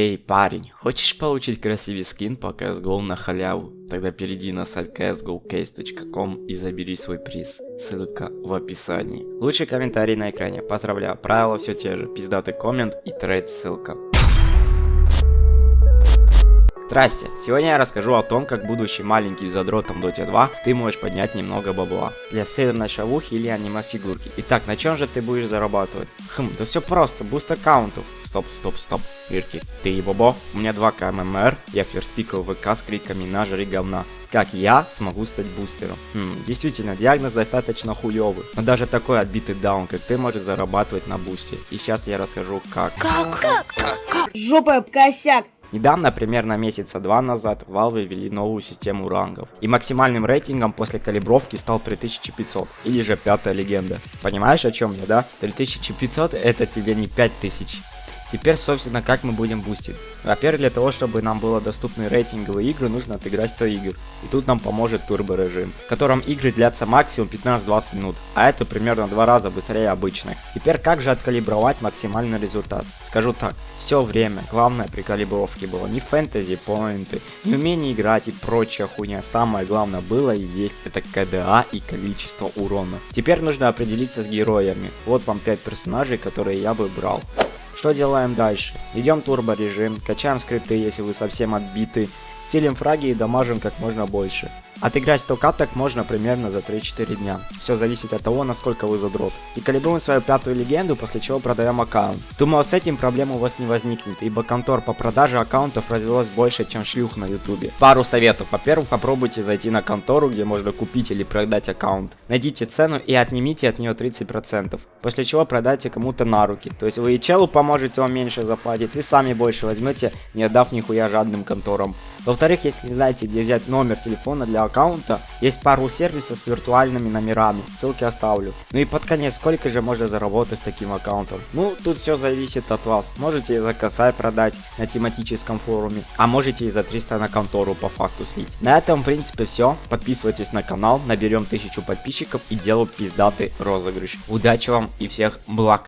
Эй, парень, хочешь получить красивый скин по CSGO на халяву? Тогда перейди на сайт csgocase.com и забери свой приз. Ссылка в описании. Лучший комментарий на экране. Поздравляю, правила все те же. Пиздатый коммент и трейд ссылка. Здрасте, сегодня я расскажу о том, как будучи маленьким задротом Dota 2, ты можешь поднять немного бабла. Для северной шавухи или аниме фигурки. Итак, на чем же ты будешь зарабатывать? Хм, да все просто, буст аккаунтов. Стоп, стоп, стоп. Ирки, ты ебобо? У меня 2к MMR, я first пикал ВК с криками на жри говна. Как я смогу стать бустером? Хм, действительно, диагноз достаточно хуёвый. Но даже такой отбитый даун, как ты, может зарабатывать на бусте. И сейчас я расскажу как. Как? Как? Как? Жопа об косяк. Недавно, примерно месяца два назад, Valve ввели новую систему рангов. И максимальным рейтингом после калибровки стал 3500, или же пятая легенда. Понимаешь о чем я, да? 3500 это тебе не 5000. Теперь, собственно, как мы будем бустить. Во-первых, для того, чтобы нам было доступны рейтинговые игры, нужно отыграть 100 игр. И тут нам поможет турбо режим, в котором игры длятся максимум 15-20 минут, а это примерно два раза быстрее обычных. Теперь, как же откалибровать максимальный результат? Скажу так, все время, главное при калибровке было не фэнтези, поинты, не умение играть и прочая хуйня. Самое главное было и есть это КДА и количество урона. Теперь нужно определиться с героями. Вот вам 5 персонажей, которые я бы брал. Что делаем дальше? Идем турбо режим, качаем скрипты, если вы совсем отбиты, стилем фраги и дамажим как можно больше. Отыграть 100 каток можно примерно за 3-4 дня. Все зависит от того, насколько вы задрот. И калибруем свою пятую легенду, после чего продаем аккаунт. Думаю, с этим проблем у вас не возникнет, ибо контор по продаже аккаунтов развелось больше, чем шлюх на ютубе. Пару советов. Во-первых, попробуйте зайти на контору, где можно купить или продать аккаунт. Найдите цену и отнимите от нее 30%. После чего продайте кому-то на руки. То есть вы и челу поможете, он меньше заплатить, и сами больше возьмете, не отдав нихуя жадным конторам. Во-вторых, если не знаете, где взять номер телефона для аккаунта, есть пару сервисов с виртуальными номерами, ссылки оставлю. Ну и под конец, сколько же можно заработать с таким аккаунтом? Ну, тут все зависит от вас. Можете за косарь продать на тематическом форуме, а можете и за 300 на контору по фасту слить. На этом, в принципе, все. Подписывайтесь на канал, наберем 1000 подписчиков и делаю пиздатый розыгрыш. Удачи вам и всех благ!